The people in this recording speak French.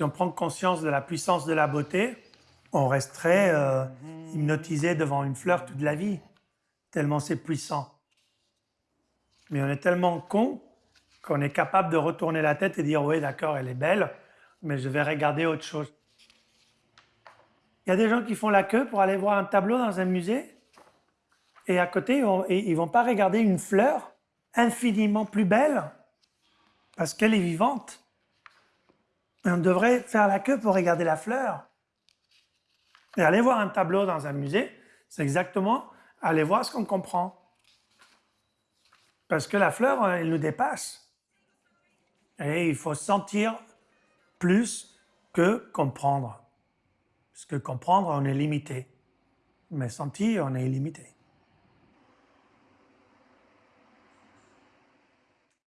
Si on prend conscience de la puissance de la beauté, on resterait euh, hypnotisé devant une fleur toute la vie, tellement c'est puissant. Mais on est tellement con qu'on est capable de retourner la tête et dire « oui, d'accord, elle est belle, mais je vais regarder autre chose ». Il y a des gens qui font la queue pour aller voir un tableau dans un musée, et à côté, ils ne vont pas regarder une fleur infiniment plus belle, parce qu'elle est vivante. On devrait faire la queue pour regarder la fleur. Et aller voir un tableau dans un musée, c'est exactement aller voir ce qu'on comprend. Parce que la fleur, elle nous dépasse. Et il faut sentir plus que comprendre. Parce que comprendre, on est limité. Mais sentir, on est illimité.